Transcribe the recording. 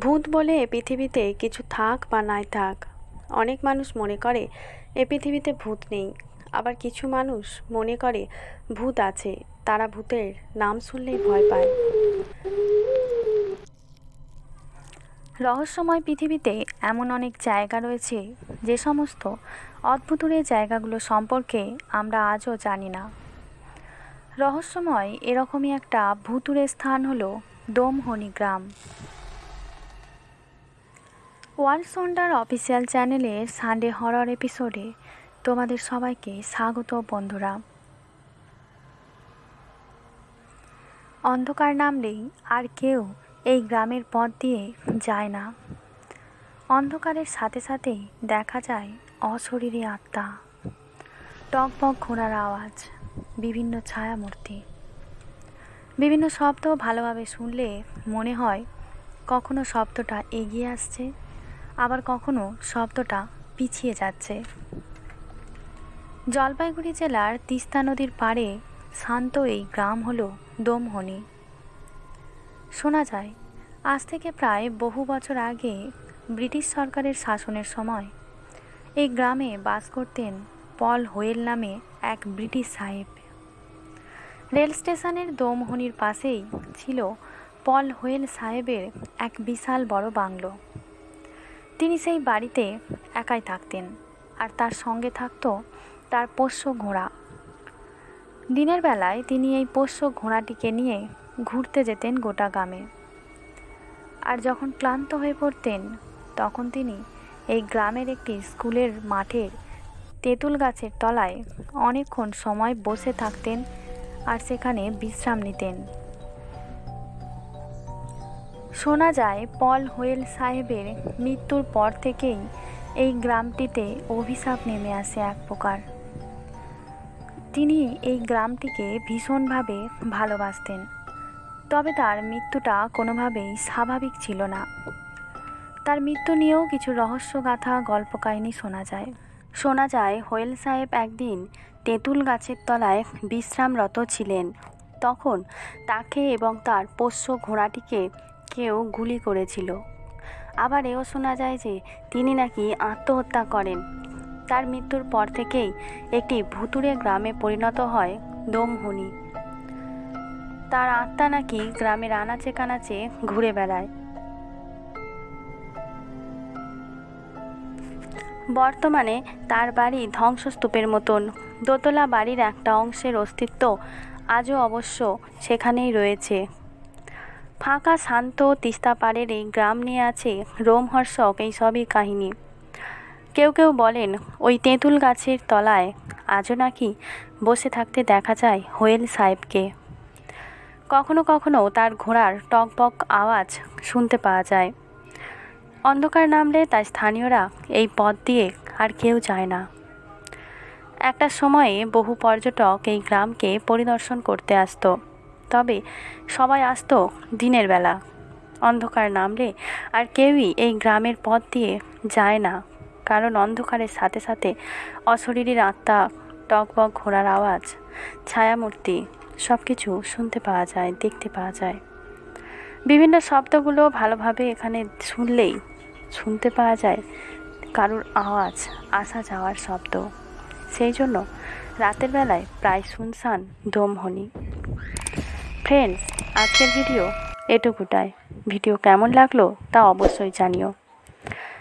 ভূত বলে এ পৃথিবীতে কিছু থাক বা নাই থাক। অনেক মানুষ মনে করে, এ পৃথিবীতে ভূত নেই। আবার কিছু মানুষ মনে করে, ভূত আছে। তারা ভূতের নাম শুনলেই ভয় পায়। রহস্যময় পৃথিবীতে এমন অনেক জায়গা রয়েছে, যে সমস্ত অদ্ভুতুরের জায়গাগুলো সম্পর্কে আমরা আজও জানি না। রহস্যময় এরকমই একটা ভুতুরে স্থান হলো দোমহনি গ্রাম। ওয়ার্ল্ড সন্ডার অফিসিয়াল চ্যানেলের সানডে হরর এপিসোডে তোমাদের সবাইকে স্বাগত বন্ধুরা। অন্ধকার নামলেই আর কেউ এই গ্রামের পথ দিয়ে যায় না। অন্ধকারের সাথে সাথেই দেখা যায় অশরীরী আত্মা। টকবক ঘোড়ার আওয়াজ, বিভিন্ন ছায়ামূর্তি। বিভিন্ন শব্দ ভালোভাবে শুনলে মনে হয় কখনো শব্দটা এগিয়ে আসছে। আবার কখনো শব্দটা পিছিয়ে যাচ্ছে। জলপাইগুড়ি জেলার তিস্তা নদীর পাড়ে শান্ত এই গ্রাম হলো দোমহনি। শোনা যায়, আজ থেকে প্রায় বহু বছর আগে ব্রিটিশ সরকারের শাসনের সময় এই গ্রামে বাস করতেন পল হোয়েল নামে এক ব্রিটিশ সাহেব। রেল স্টেশনের দোমহনির পাশেই ছিল পল হোয়েল সাহেবের এক বিশাল বড় বাংলো। তিনি সেই বাড়িতে একাই থাকতেন আর তার সঙ্গে থাকত তার পোষ্য ঘোড়া। দিনের বেলায় তিনি এই পোষ্য ঘোড়াটিকে নিয়ে ঘুরতে যেতেন গোটা গ্রামে। আর যখন ক্লান্ত হয়ে পড়তেন, তখন তিনি এই গ্রামের একটি স্কুলের মাঠের তেঁতুল গাছের তলায় অনেকক্ষণ সময় বসে থাকতেন আর সেখানে বিশ্রাম নিতেন। শোনা যায় পল হোয়েল সাহেবের মৃত্যুর পর থেকেই এই গ্রামটিতে অভিশাপ নেমে আসে এক প্রকার। তিনি এই গ্রামটিকে ভীষণভাবে ভালোবাসতেন, তবে তার মৃত্যুটা কোনোভাবেই স্বাভাবিক ছিল না। তার মৃত্যু নিয়েও কিছু রহস্যগাথা গল্প কাহিনী শোনা যায়। শোনা যায় হোয়েল সাহেব একদিন তেঁতুল গাছের তলায় বিশ্রামরত ছিলেন। তখন তাকে এবং তার পোষ্য ঘোড়াটিকে কেউ গুলি করেছিল। আবার এও শোনা যায় যে তিনি নাকি আত্মহত্যা করেন। তার মৃত্যুর পর থেকেই একটি ভুতুরে গ্রামে পরিণত হয় দোমহনি। তার আত্মা নাকি গ্রামের আনাচে কানাচে ঘুরে বেড়ায়। বর্তমানে তার বাড়ি ধ্বংসস্তূপের মতন। দোতলা বাড়ির একটা অংশের অস্তিত্ব আজও অবশ্য সেখানেই রয়েছে। ফাঁকা, শান্ত, তিস্তা পাড়ের এই গ্রাম নিয়ে আছে রোমহর্ষক এই সবই কাহিনী। কেউ কেউ বলেন, ওই তেঁতুল গাছের তলায় আজও নাকি বসে থাকতে দেখা যায় হোয়েল সাহেবকে। কখনো কখনো তার ঘোড়ার টকবক আওয়াজ শুনতে পাওয়া যায়। অন্ধকার নামলে তাই স্থানীয়রা এই পথ দিয়ে আর কেউ যায় না। একটা সময়ে বহু পর্যটক এই গ্রামকে পরিদর্শন করতে আসতো। তবে সবাই আসতো দিনের বেলা। অন্ধকার নামলে আর কেউই এই গ্রামের পথ দিয়ে যায় না, কারণ অন্ধকারের সাথে সাথে অশরীরীর আত্মা, টকবক ঘোড়ার আওয়াজ, ছায়ামূর্তি সব কিছু শুনতে পাওয়া যায়, দেখতে পাওয়া যায়। বিভিন্ন শব্দগুলো ভালোভাবে এখানে শুনলেই শুনতে পাওয়া যায় কারুর আওয়াজ, আসা যাওয়ার শব্দ। সেই জন্য রাতের বেলায় প্রায় শুনশান দমহনি। ফ্রেন্ডস আজকের ভিডিও এটুকুটাই। ভিডিও কেমন লাগল তা অবশ্যই জানিও।